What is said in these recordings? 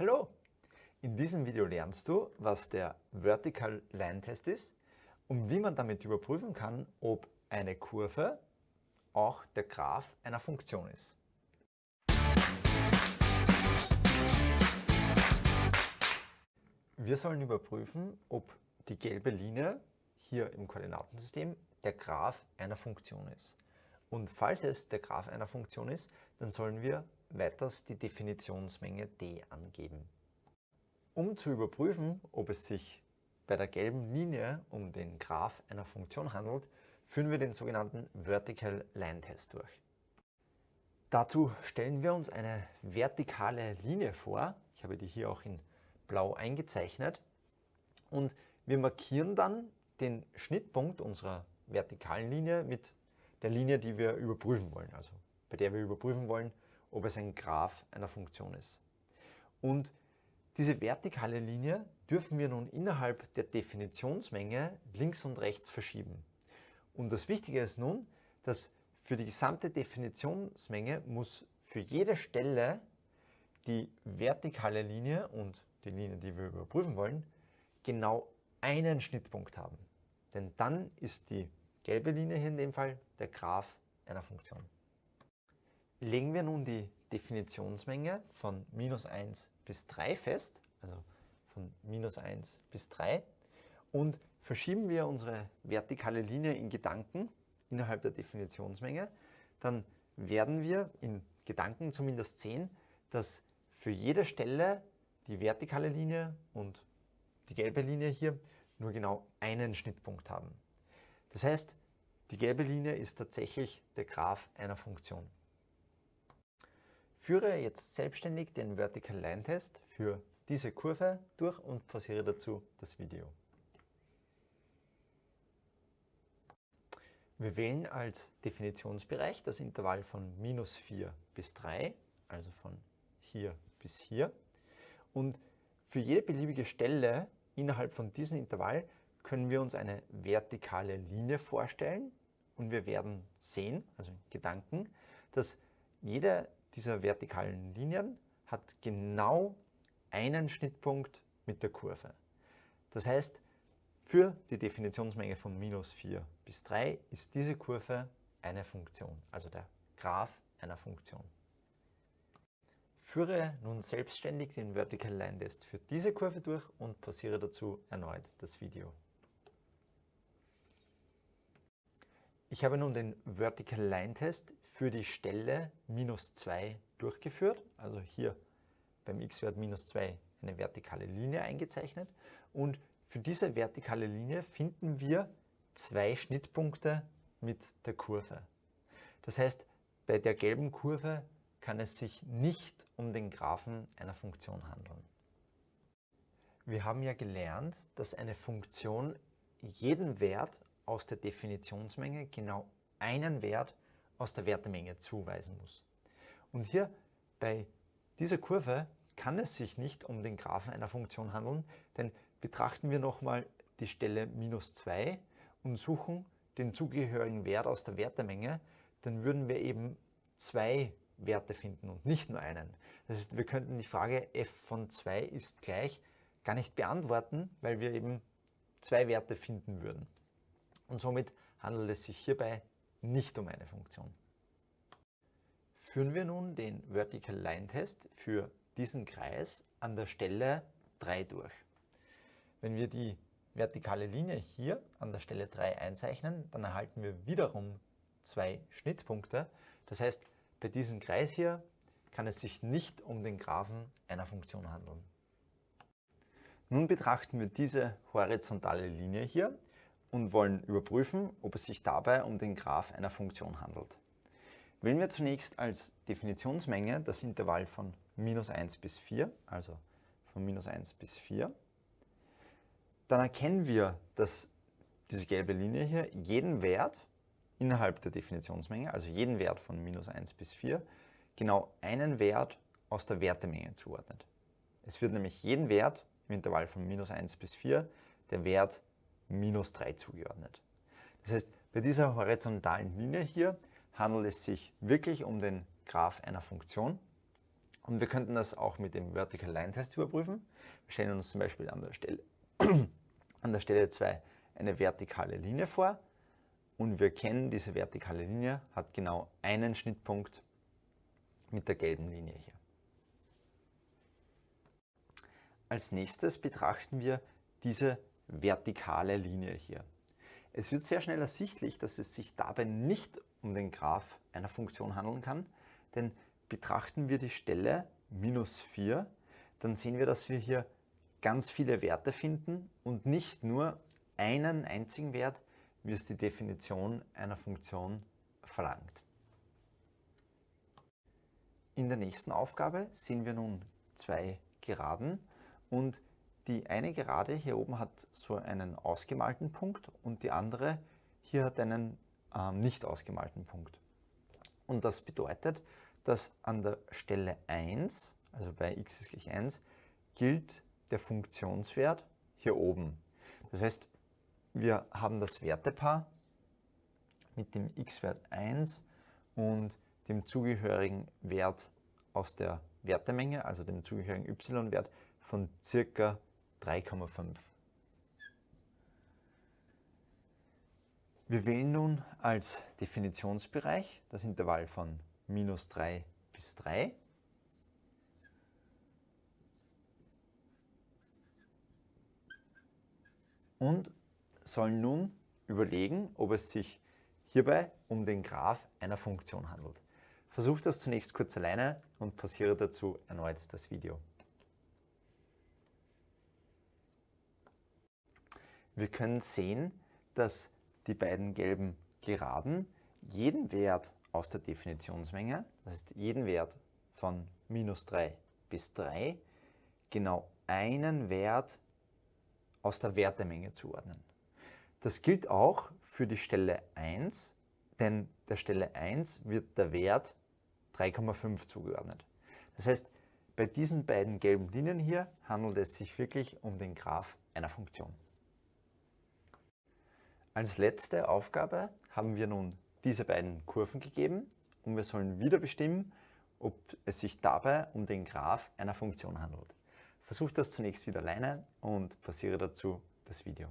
Hallo! In diesem Video lernst du, was der Vertical Line Test ist und wie man damit überprüfen kann, ob eine Kurve auch der Graph einer Funktion ist. Wir sollen überprüfen, ob die gelbe Linie hier im Koordinatensystem der Graph einer Funktion ist. Und falls es der Graph einer Funktion ist, dann sollen wir weiters die Definitionsmenge d angeben. Um zu überprüfen, ob es sich bei der gelben Linie um den Graph einer Funktion handelt, führen wir den sogenannten Vertical Line Test durch. Dazu stellen wir uns eine vertikale Linie vor. Ich habe die hier auch in blau eingezeichnet. Und wir markieren dann den Schnittpunkt unserer vertikalen Linie mit der Linie, die wir überprüfen wollen, also bei der wir überprüfen wollen, ob es ein Graph einer Funktion ist. Und diese vertikale Linie dürfen wir nun innerhalb der Definitionsmenge links und rechts verschieben. Und das Wichtige ist nun, dass für die gesamte Definitionsmenge muss für jede Stelle die vertikale Linie und die Linie, die wir überprüfen wollen, genau einen Schnittpunkt haben. Denn dann ist die gelbe Linie hier in dem Fall der Graph einer Funktion. Legen wir nun die Definitionsmenge von minus 1 bis 3 fest, also von minus 1 bis 3, und verschieben wir unsere vertikale Linie in Gedanken innerhalb der Definitionsmenge, dann werden wir in Gedanken zumindest sehen, dass für jede Stelle die vertikale Linie und die gelbe Linie hier nur genau einen Schnittpunkt haben. Das heißt, die gelbe Linie ist tatsächlich der Graph einer Funktion. Führe jetzt selbstständig den Vertical Line Test für diese Kurve durch und pausiere dazu das Video. Wir wählen als Definitionsbereich das Intervall von minus 4 bis 3, also von hier bis hier. Und für jede beliebige Stelle innerhalb von diesem Intervall können wir uns eine vertikale Linie vorstellen und wir werden sehen, also in Gedanken, dass jede dieser vertikalen Linien hat genau einen Schnittpunkt mit der Kurve. Das heißt, für die Definitionsmenge von minus 4 bis 3 ist diese Kurve eine Funktion, also der Graph einer Funktion. Führe nun selbstständig den Vertical Line Test für diese Kurve durch und pausiere dazu erneut das Video. Ich habe nun den Vertical Line Test für die Stelle minus 2 durchgeführt, also hier beim x-Wert minus 2 eine vertikale Linie eingezeichnet und für diese vertikale Linie finden wir zwei Schnittpunkte mit der Kurve. Das heißt, bei der gelben Kurve kann es sich nicht um den Graphen einer Funktion handeln. Wir haben ja gelernt, dass eine Funktion jeden Wert aus der Definitionsmenge genau einen Wert aus der Wertemenge zuweisen muss. Und hier bei dieser Kurve kann es sich nicht um den Graphen einer Funktion handeln, denn betrachten wir nochmal die Stelle minus 2 und suchen den zugehörigen Wert aus der Wertemenge, dann würden wir eben zwei Werte finden und nicht nur einen. Das heißt, wir könnten die Frage f von 2 ist gleich gar nicht beantworten, weil wir eben zwei Werte finden würden und somit handelt es sich hierbei nicht um eine Funktion. Führen wir nun den Vertical Line Test für diesen Kreis an der Stelle 3 durch. Wenn wir die vertikale Linie hier an der Stelle 3 einzeichnen, dann erhalten wir wiederum zwei Schnittpunkte. Das heißt, bei diesem Kreis hier kann es sich nicht um den Graphen einer Funktion handeln. Nun betrachten wir diese horizontale Linie hier und wollen überprüfen, ob es sich dabei um den Graph einer Funktion handelt. Wählen wir zunächst als Definitionsmenge das Intervall von minus 1 bis 4, also von minus 1 bis 4. Dann erkennen wir, dass diese gelbe Linie hier jeden Wert innerhalb der Definitionsmenge, also jeden Wert von minus 1 bis 4, genau einen Wert aus der Wertemenge zuordnet. Es wird nämlich jeden Wert im Intervall von minus 1 bis 4 der Wert minus 3 zugeordnet. Das heißt, bei dieser horizontalen Linie hier handelt es sich wirklich um den Graph einer Funktion Und wir könnten das auch mit dem Vertical Line Test überprüfen. Wir stellen uns zum Beispiel an der Stelle, an der Stelle 2 eine vertikale Linie vor und wir kennen, diese vertikale Linie hat genau einen Schnittpunkt mit der gelben Linie hier. Als nächstes betrachten wir diese vertikale Linie hier. Es wird sehr schnell ersichtlich, dass es sich dabei nicht um den Graph einer Funktion handeln kann, denn betrachten wir die Stelle minus 4, dann sehen wir, dass wir hier ganz viele Werte finden und nicht nur einen einzigen Wert, wie es die Definition einer Funktion verlangt. In der nächsten Aufgabe sehen wir nun zwei Geraden und die eine Gerade hier oben hat so einen ausgemalten Punkt und die andere hier hat einen äh, nicht ausgemalten Punkt. Und das bedeutet, dass an der Stelle 1, also bei x ist gleich 1, gilt der Funktionswert hier oben. Das heißt, wir haben das Wertepaar mit dem x-Wert 1 und dem zugehörigen Wert aus der Wertemenge, also dem zugehörigen y-Wert von ca. 3,5. Wir wählen nun als Definitionsbereich das Intervall von minus 3 bis 3. Und sollen nun überlegen, ob es sich hierbei um den Graph einer Funktion handelt. Versucht das zunächst kurz alleine und pausiere dazu erneut das Video. Wir können sehen, dass die beiden gelben Geraden jeden Wert aus der Definitionsmenge, das heißt jeden Wert von minus 3 bis 3, genau einen Wert aus der Wertemenge zuordnen. Das gilt auch für die Stelle 1, denn der Stelle 1 wird der Wert 3,5 zugeordnet. Das heißt, bei diesen beiden gelben Linien hier handelt es sich wirklich um den Graph einer Funktion. Als letzte Aufgabe haben wir nun diese beiden Kurven gegeben und wir sollen wieder bestimmen, ob es sich dabei um den Graph einer Funktion handelt. Versuch das zunächst wieder alleine und passiere dazu das Video.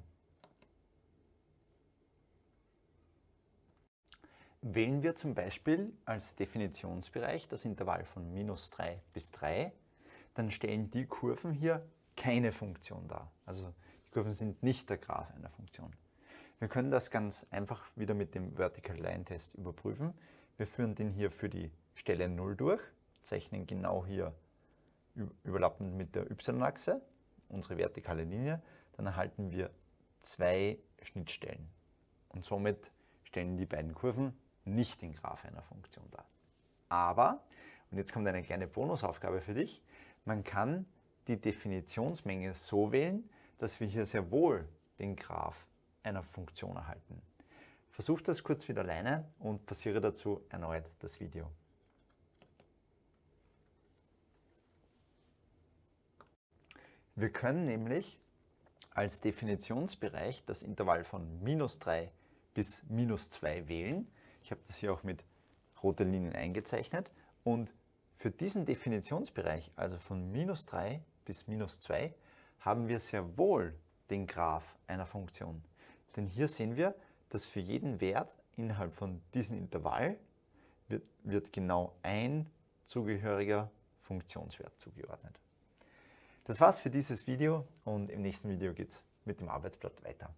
Wählen wir zum Beispiel als Definitionsbereich das Intervall von minus 3 bis 3, dann stellen die Kurven hier keine Funktion dar. Also die Kurven sind nicht der Graph einer Funktion. Wir können das ganz einfach wieder mit dem Vertical Line Test überprüfen. Wir führen den hier für die Stelle 0 durch, zeichnen genau hier überlappend mit der y-Achse unsere vertikale Linie, dann erhalten wir zwei Schnittstellen. Und somit stellen die beiden Kurven nicht den Graph einer Funktion dar. Aber, und jetzt kommt eine kleine Bonusaufgabe für dich, man kann die Definitionsmenge so wählen, dass wir hier sehr wohl den Graph einer Funktion erhalten. Versuch das kurz wieder alleine und passiere dazu erneut das Video. Wir können nämlich als Definitionsbereich das Intervall von minus 3 bis minus 2 wählen. Ich habe das hier auch mit roten Linien eingezeichnet. Und für diesen Definitionsbereich, also von minus 3 bis minus 2, haben wir sehr wohl den Graph einer Funktion. Denn hier sehen wir, dass für jeden Wert innerhalb von diesem Intervall wird, wird genau ein zugehöriger Funktionswert zugeordnet. Das war's für dieses Video und im nächsten Video geht es mit dem Arbeitsblatt weiter.